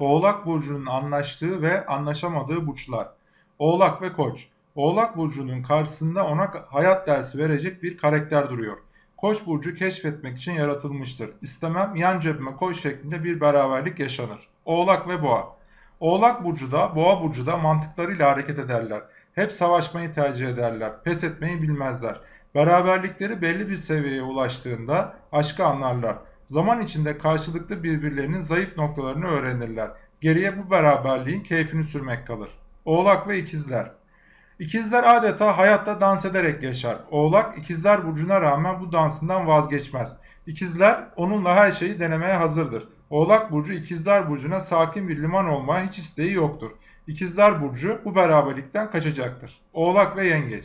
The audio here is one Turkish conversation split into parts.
Oğlak Burcu'nun anlaştığı ve anlaşamadığı burçlar. Oğlak ve Koç. Oğlak Burcu'nun karşısında ona hayat dersi verecek bir karakter duruyor. Koç burcu keşfetmek için yaratılmıştır. İstemem yan cebime koy şeklinde bir beraberlik yaşanır. Oğlak ve Boğa. Oğlak burcu da Boğa burcu da mantıklarıyla hareket ederler. Hep savaşmayı tercih ederler. Pes etmeyi bilmezler. Beraberlikleri belli bir seviyeye ulaştığında aşkı anlarlar. Zaman içinde karşılıklı birbirlerinin zayıf noktalarını öğrenirler. Geriye bu beraberliğin keyfini sürmek kalır. Oğlak ve ikizler. İkizler adeta hayatta dans ederek yaşar. Oğlak ikizler burcuna rağmen bu dansından vazgeçmez. İkizler onunla her şeyi denemeye hazırdır. Oğlak burcu ikizler burcuna sakin bir liman olmaya hiç isteği yoktur. İkizler burcu bu beraberlikten kaçacaktır. Oğlak ve yengeç.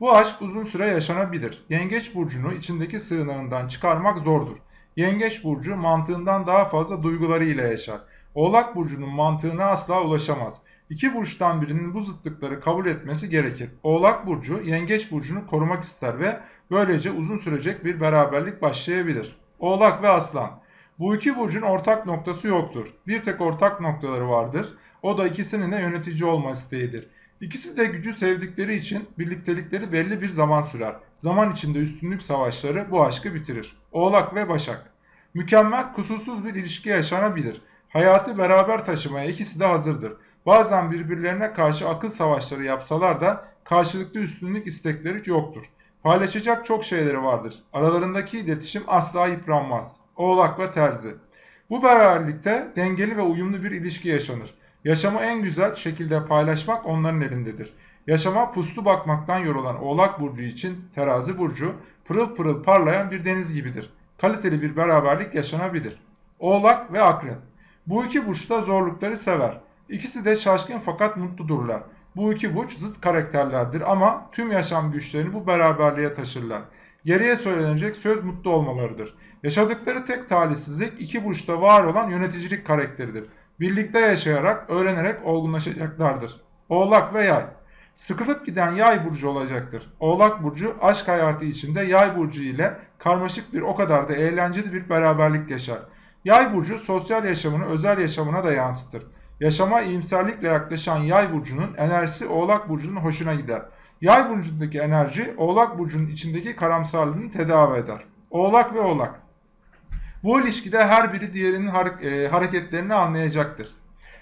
Bu aşk uzun süre yaşanabilir. Yengeç burcunu içindeki sığınağından çıkarmak zordur. Yengeç burcu mantığından daha fazla duygularıyla yaşar. Oğlak burcunun mantığına asla ulaşamaz. İki burçtan birinin bu zıtlıkları kabul etmesi gerekir. Oğlak burcu yengeç burcunu korumak ister ve böylece uzun sürecek bir beraberlik başlayabilir. Oğlak ve aslan. Bu iki burcun ortak noktası yoktur. Bir tek ortak noktaları vardır. O da ikisinin de yönetici olma isteğidir. İkisi de gücü sevdikleri için birliktelikleri belli bir zaman sürer. Zaman içinde üstünlük savaşları bu aşkı bitirir. Oğlak ve Başak. Mükemmel, kusursuz bir ilişki yaşanabilir. Hayatı beraber taşımaya ikisi de hazırdır. Bazen birbirlerine karşı akıl savaşları yapsalar da karşılıklı üstünlük istekleri yoktur. Paylaşacak çok şeyleri vardır. Aralarındaki iletişim asla yıpranmaz. Oğlak ve Terzi. Bu beraberlikte dengeli ve uyumlu bir ilişki yaşanır. Yaşamı en güzel şekilde paylaşmak onların elindedir. Yaşama puslu bakmaktan yorulan Oğlak Burcu için Terazi Burcu pırıl pırıl parlayan bir deniz gibidir. Kaliteli bir beraberlik yaşanabilir. Oğlak ve Akrep. Bu iki burç da zorlukları sever. İkisi de şaşkın fakat mutludurlar. Bu iki burç zıt karakterlerdir ama tüm yaşam güçlerini bu beraberliğe taşırlar. Geriye söylenecek söz mutlu olmalarıdır. Yaşadıkları tek talihsizlik iki burçta var olan yöneticilik karakteridir. Birlikte yaşayarak, öğrenerek olgunlaşacaklardır. Oğlak ve Yay Sıkılıp giden Yay burcu olacaktır. Oğlak burcu aşk hayatı içinde Yay burcu ile karmaşık bir o kadar da eğlenceli bir beraberlik yaşar. Yay burcu sosyal yaşamını özel yaşamına da yansıtır. Yaşama iyimserlikle yaklaşan Yay burcunun enerjisi Oğlak burcunun hoşuna gider. Yay burcundaki enerji Oğlak burcunun içindeki karamsarlığını tedavi eder. Oğlak ve Oğlak Bu ilişkide her biri diğerinin e, hareketlerini anlayacaktır.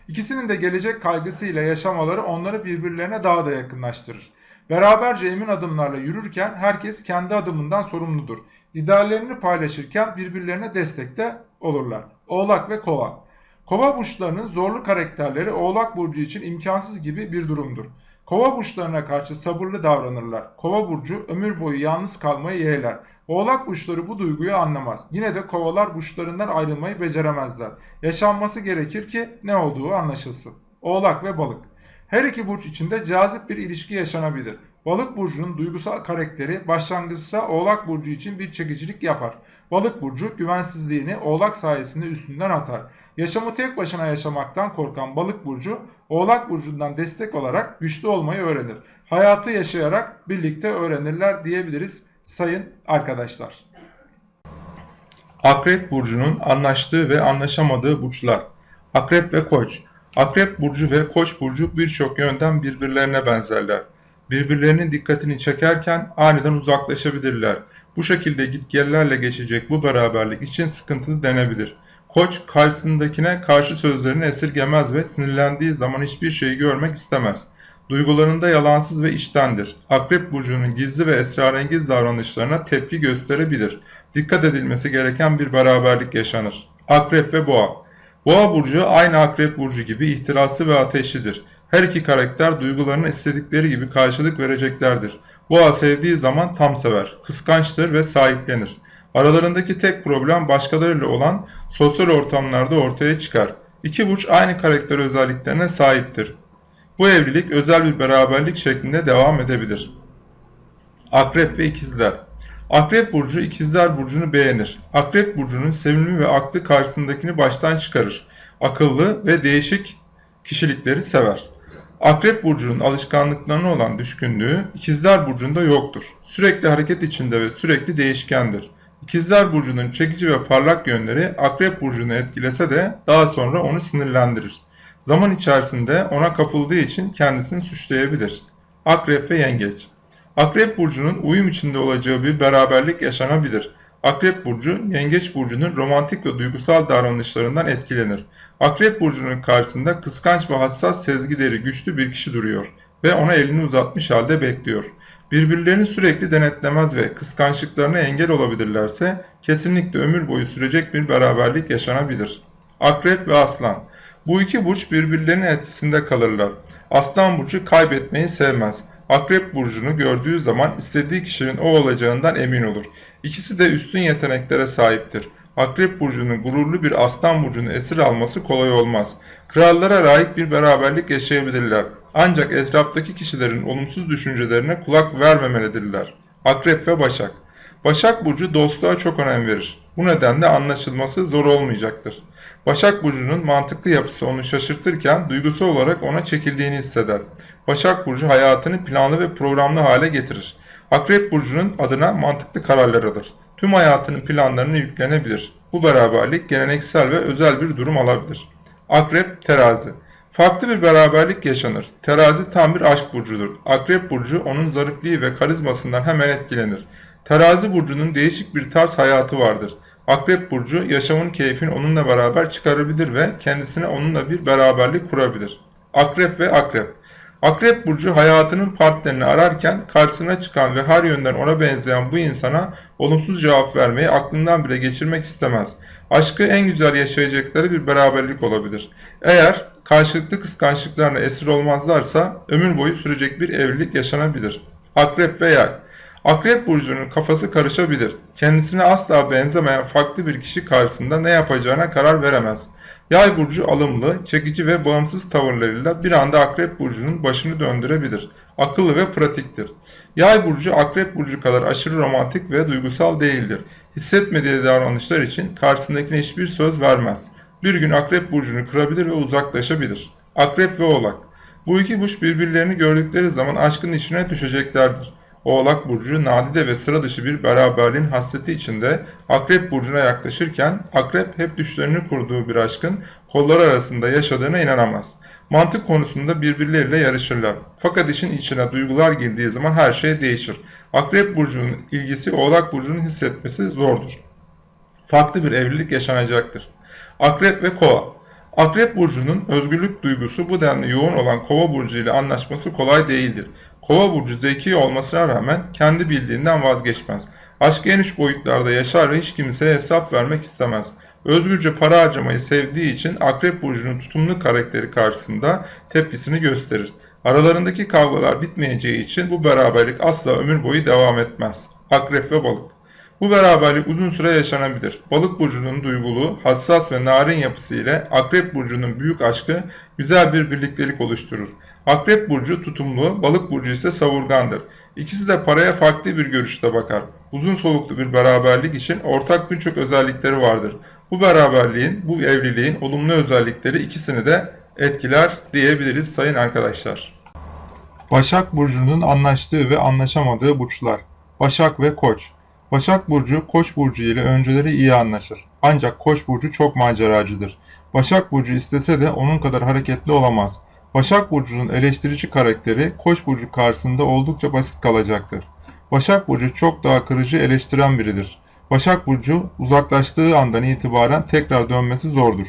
İkisinin de gelecek kaygısıyla yaşamaları onları birbirlerine daha da yakınlaştırır. Beraberce emin adımlarla yürürken herkes kendi adımından sorumludur. İdeallerini paylaşırken birbirlerine destekte olurlar. Oğlak ve Kova Kova burçlarının zorlu karakterleri Oğlak burcu için imkansız gibi bir durumdur. Kova burçlarına karşı sabırlı davranırlar. Kova burcu ömür boyu yalnız kalmayı yeğler. Oğlak burçları bu duyguyu anlamaz. Yine de kovalar burçlarından ayrılmayı beceremezler. Yaşanması gerekir ki ne olduğu anlaşılsın. Oğlak ve balık. Her iki burç içinde cazip bir ilişki yaşanabilir. Balık burcunun duygusal karakteri başlangıçta Oğlak burcu için bir çekicilik yapar. Balık burcu güvensizliğini Oğlak sayesinde üstünden atar. Yaşamı tek başına yaşamaktan korkan Balık burcu Oğlak burcundan destek olarak güçlü olmayı öğrenir. Hayatı yaşayarak birlikte öğrenirler diyebiliriz sayın arkadaşlar. Akrep burcunun anlaştığı ve anlaşamadığı burçlar. Akrep ve Koç. Akrep burcu ve Koç burcu birçok yönden birbirlerine benzerler. Birbirlerinin dikkatini çekerken aniden uzaklaşabilirler. Bu şekilde gitgellerle geçecek bu beraberlik için sıkıntılı denebilir. Koç karşısındakine karşı sözlerini esirgemez ve sinirlendiği zaman hiçbir şeyi görmek istemez. Duygularında yalansız ve içtendir. Akrep burcunun gizli ve esrarengiz davranışlarına tepki gösterebilir. Dikkat edilmesi gereken bir beraberlik yaşanır. Akrep ve Boğa Boğa burcu aynı Akrep burcu gibi ihtirası ve ateşlidir. Her iki karakter duygularını istedikleri gibi karşılık vereceklerdir. Boğa sevdiği zaman tam sever, kıskançtır ve sahiplenir. Aralarındaki tek problem başkalarıyla olan sosyal ortamlarda ortaya çıkar. İki burç aynı karakter özelliklerine sahiptir. Bu evlilik özel bir beraberlik şeklinde devam edebilir. Akrep ve İkizler Akrep Burcu İkizler Burcu'nu beğenir. Akrep Burcu'nun sevimli ve aklı karşısındakini baştan çıkarır. Akıllı ve değişik kişilikleri sever. Akrep Burcu'nun alışkanlıklarına olan düşkünlüğü İkizler Burcu'nda yoktur. Sürekli hareket içinde ve sürekli değişkendir. İkizler Burcu'nun çekici ve parlak yönleri Akrep Burcu'nu etkilese de daha sonra onu sinirlendirir. Zaman içerisinde ona kapıldığı için kendisini suçlayabilir. Akrep ve Yengeç Akrep Burcu'nun uyum içinde olacağı bir beraberlik yaşanabilir. Akrep Burcu, Yengeç Burcu'nun romantik ve duygusal davranışlarından etkilenir. Akrep Burcu'nun karşısında kıskanç ve hassas sezgileri güçlü bir kişi duruyor ve ona elini uzatmış halde bekliyor. Birbirlerini sürekli denetlemez ve kıskançlıklarına engel olabilirlerse kesinlikle ömür boyu sürecek bir beraberlik yaşanabilir. Akrep ve Aslan Bu iki burç birbirlerinin etkisinde kalırlar. Aslan burcu kaybetmeyi sevmez. Akrep burcunu gördüğü zaman istediği kişinin o olacağından emin olur. İkisi de üstün yeteneklere sahiptir. Akrep burcunun gururlu bir aslan burcunu esir alması kolay olmaz. Krallara layık bir beraberlik yaşayabilirler. Ancak etraftaki kişilerin olumsuz düşüncelerine kulak vermemelidirler. Akrep ve Başak Başak Burcu dostluğa çok önem verir. Bu nedenle anlaşılması zor olmayacaktır. Başak Burcu'nun mantıklı yapısı onu şaşırtırken duygusal olarak ona çekildiğini hisseder. Başak Burcu hayatını planlı ve programlı hale getirir. Akrep Burcu'nun adına mantıklı kararlar alır. Tüm hayatının planlarını yüklenebilir. Bu beraberlik geleneksel ve özel bir durum alabilir. Akrep Terazi Farklı bir beraberlik yaşanır. Terazi tam bir aşk burcudur. Akrep burcu onun zarifliği ve karizmasından hemen etkilenir. Terazi burcunun değişik bir tarz hayatı vardır. Akrep burcu yaşamın keyfini onunla beraber çıkarabilir ve kendisine onunla bir beraberlik kurabilir. Akrep ve akrep Akrep burcu hayatının partnerini ararken karşısına çıkan ve her yönden ona benzeyen bu insana olumsuz cevap vermeyi aklından bile geçirmek istemez. Aşkı en güzel yaşayacakları bir beraberlik olabilir. Eğer karşılıklı kıskançlıklarına esir olmazlarsa ömür boyu sürecek bir evlilik yaşanabilir. Akrep ve yay Akrep burcunun kafası karışabilir. Kendisine asla benzemeyen farklı bir kişi karşısında ne yapacağına karar veremez. Yay burcu alımlı, çekici ve bağımsız tavırlarıyla bir anda Akrep burcunun başını döndürebilir. Akıllı ve pratiktir. Yay burcu Akrep burcu kadar aşırı romantik ve duygusal değildir. Hissetmediği davranışlar için karşısındakine hiçbir söz vermez. Bir gün Akrep burcunu kırabilir ve uzaklaşabilir. Akrep ve Oğlak Bu iki burç birbirlerini gördükleri zaman aşkın içine düşeceklerdir. Oğlak Burcu nadide ve sıra dışı bir beraberliğin hasreti içinde Akrep Burcu'na yaklaşırken Akrep hep düşlerini kurduğu bir aşkın kolları arasında yaşadığına inanamaz. Mantık konusunda birbirleriyle yarışırlar. Fakat işin içine duygular girdiği zaman her şey değişir. Akrep Burcu'nun ilgisi Oğlak Burcu'nun hissetmesi zordur. Farklı bir evlilik yaşanacaktır. Akrep ve Kova Akrep Burcu'nun özgürlük duygusu bu denli yoğun olan Kova Burcu ile anlaşması kolay değildir. Kova burcu zeki olmasına rağmen kendi bildiğinden vazgeçmez. Aşk geniş boyutlarda yaşar ve hiç kimseye hesap vermek istemez. Özgürce para harcamayı sevdiği için Akrep Burcu'nun tutumlu karakteri karşısında tepkisini gösterir. Aralarındaki kavgalar bitmeyeceği için bu beraberlik asla ömür boyu devam etmez. Akrep ve Balık Bu beraberlik uzun süre yaşanabilir. Balık burcunun duygulu, hassas ve narin yapısı ile Akrep burcunun büyük aşkı güzel bir birliktelik oluşturur. Akrep burcu tutumlu, balık burcu ise savurgandır. İkisi de paraya farklı bir görüşte bakar. Uzun soluklu bir beraberlik için ortak birçok özellikleri vardır. Bu beraberliğin, bu evliliğin olumlu özellikleri ikisini de etkiler diyebiliriz sayın arkadaşlar. Başak Burcu'nun anlaştığı ve anlaşamadığı burçlar. Başak ve Koç. Başak Burcu, Koç Burcu ile önceleri iyi anlaşır. Ancak Koç Burcu çok maceracıdır. Başak Burcu istese de onun kadar hareketli olamaz. Başak Burcu'nun eleştirici karakteri Koç Burcu karşısında oldukça basit kalacaktır. Başak Burcu çok daha kırıcı eleştiren biridir. Başak Burcu uzaklaştığı andan itibaren tekrar dönmesi zordur.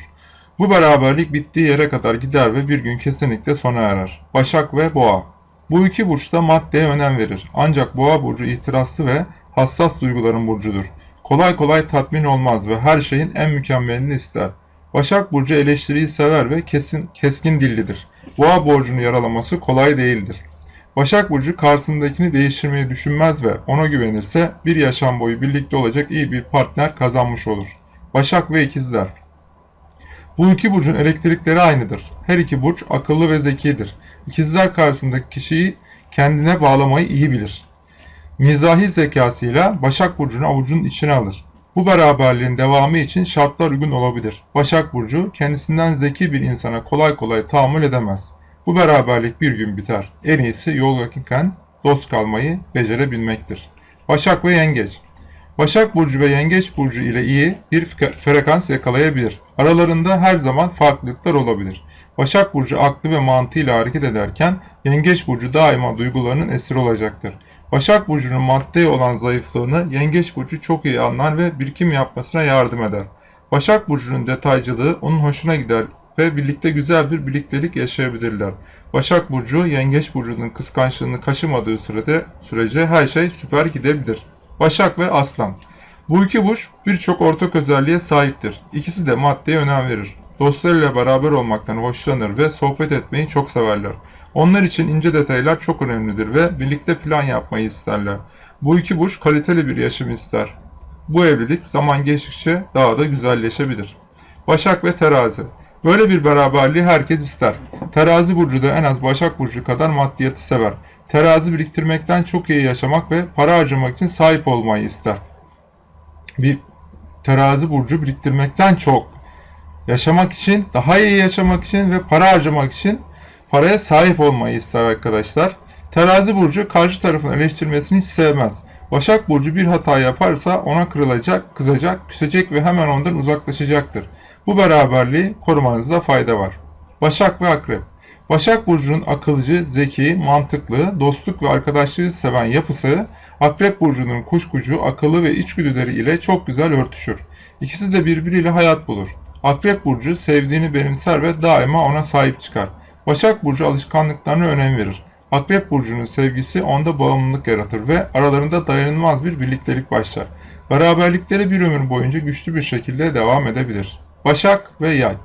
Bu beraberlik bittiği yere kadar gider ve bir gün kesinlikle sona erer. Başak ve Boğa Bu iki burç da maddeye önem verir. Ancak Boğa Burcu ihtiraslı ve hassas duyguların burcudur. Kolay kolay tatmin olmaz ve her şeyin en mükemmelini ister. Başak Burcu eleştiriyi sever ve kesin, keskin dillidir. Boğa borcunu yaralaması kolay değildir. Başak Burcu karşısındakini değiştirmeyi düşünmez ve ona güvenirse bir yaşam boyu birlikte olacak iyi bir partner kazanmış olur. Başak ve İkizler Bu iki burcun elektrikleri aynıdır. Her iki burç akıllı ve zekidir. İkizler karşısındaki kişiyi kendine bağlamayı iyi bilir. Mizahi zekasıyla Başak Burcu'nu avucunun içine alır. Bu beraberliğin devamı için şartlar uygun olabilir. Başak Burcu kendisinden zeki bir insana kolay kolay tahammül edemez. Bu beraberlik bir gün biter. En iyisi yol yakınken dost kalmayı becerebilmektir. Başak ve Yengeç Başak Burcu ve Yengeç Burcu ile iyi bir fre- frekans yakalayabilir. Aralarında her zaman farklılıklar olabilir. Başak Burcu aklı ve mantığıyla hareket ederken Yengeç Burcu daima duygularının esiri olacaktır. Başak Burcu'nun maddeye olan zayıflığını Yengeç Burcu çok iyi anlar ve birikim yapmasına yardım eder. Başak Burcu'nun detaycılığı onun hoşuna gider ve birlikte güzel bir birliktelik yaşayabilirler. Başak Burcu, Yengeç Burcu'nun kıskançlığını kaşımadığı sürede sürece her şey süper gidebilir. Başak ve Aslan Bu iki burç birçok ortak özelliğe sahiptir. İkisi de maddeye önem verir. Dostlarıyla beraber olmaktan hoşlanır ve sohbet etmeyi çok severler. Onlar için ince detaylar çok önemlidir ve birlikte plan yapmayı isterler. Bu iki burç kaliteli bir yaşam ister. Bu evlilik zaman geçtikçe daha da güzelleşebilir. Başak ve Terazi Böyle bir beraberliği herkes ister. Terazi burcu da en az Başak burcu kadar maddiyatı sever. Terazi biriktirmekten çok iyi yaşamak ve para harcamak için sahip olmayı ister. Bir terazi burcu biriktirmekten çok yaşamak için, daha iyi yaşamak için ve para harcamak için paraya sahip olmayı ister arkadaşlar. Terazi burcu karşı tarafın eleştirmesini hiç sevmez. Başak burcu bir hata yaparsa ona kırılacak, kızacak, küsecek ve hemen ondan uzaklaşacaktır. Bu beraberliği korumanızda fayda var. Başak ve Akrep Başak Burcu'nun akılcı, zeki, mantıklı, dostluk ve arkadaşlığı seven yapısı, Akrep Burcu'nun kuşkucu, akıllı ve içgüdüleri ile çok güzel örtüşür. İkisi de birbiriyle hayat bulur. Akrep Burcu sevdiğini benimser ve daima ona sahip çıkar. Başak Burcu alışkanlıklarına önem verir. Akrep Burcu'nun sevgisi onda bağımlılık yaratır ve aralarında dayanılmaz bir birliktelik başlar. Beraberlikleri bir ömür boyunca güçlü bir şekilde devam edebilir. Başak ve Yay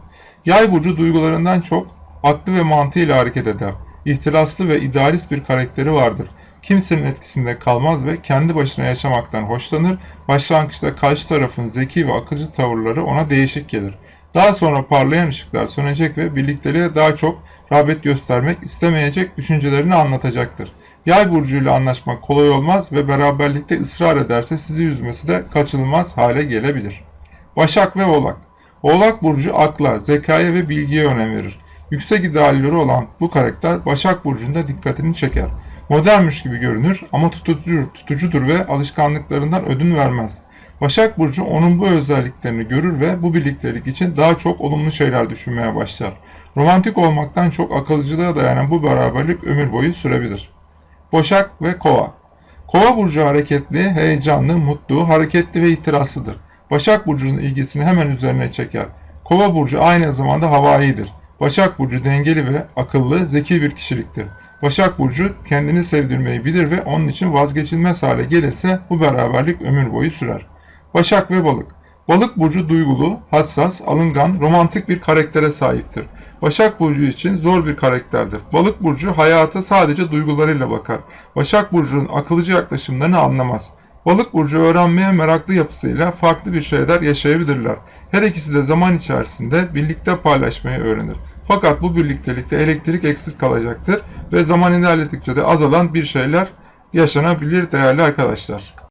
Yay burcu duygularından çok aklı ve mantığıyla hareket eder. İhtiraslı ve idealist bir karakteri vardır. Kimsenin etkisinde kalmaz ve kendi başına yaşamaktan hoşlanır. Başlangıçta karşı tarafın zeki ve akılcı tavırları ona değişik gelir. Daha sonra parlayan ışıklar sönecek ve birlikteliğe daha çok rağbet göstermek istemeyecek düşüncelerini anlatacaktır. Yay burcuyla anlaşmak kolay olmaz ve beraberlikte ısrar ederse sizi üzmesi de kaçınılmaz hale gelebilir. Başak ve Oğlak Oğlak Burcu akla, zekaya ve bilgiye önem verir. Yüksek idealleri olan bu karakter Başak Burcu'nda dikkatini çeker. Modernmiş gibi görünür ama tutucudur, tutucudur ve alışkanlıklarından ödün vermez. Başak Burcu onun bu özelliklerini görür ve bu birliktelik için daha çok olumlu şeyler düşünmeye başlar. Romantik olmaktan çok akılcılığa dayanan bu beraberlik ömür boyu sürebilir. Başak ve Kova Kova burcu hareketli, heyecanlı, mutlu, hareketli ve itirazlıdır. Başak Burcu'nun ilgisini hemen üzerine çeker. Kova Burcu aynı zamanda havaidir. Başak Burcu dengeli ve akıllı, zeki bir kişiliktir. Başak Burcu kendini sevdirmeyi bilir ve onun için vazgeçilmez hale gelirse bu beraberlik ömür boyu sürer. Başak ve Balık Balık Burcu duygulu, hassas, alıngan, romantik bir karaktere sahiptir. Başak Burcu için zor bir karakterdir. Balık Burcu hayata sadece duygularıyla bakar. Başak Burcu'nun akılcı yaklaşımlarını anlamaz. Balık burcu öğrenmeye meraklı yapısıyla farklı bir şeyler yaşayabilirler. Her ikisi de zaman içerisinde birlikte paylaşmayı öğrenir. Fakat bu birliktelikte elektrik eksik kalacaktır ve zaman ilerledikçe de azalan bir şeyler yaşanabilir değerli arkadaşlar.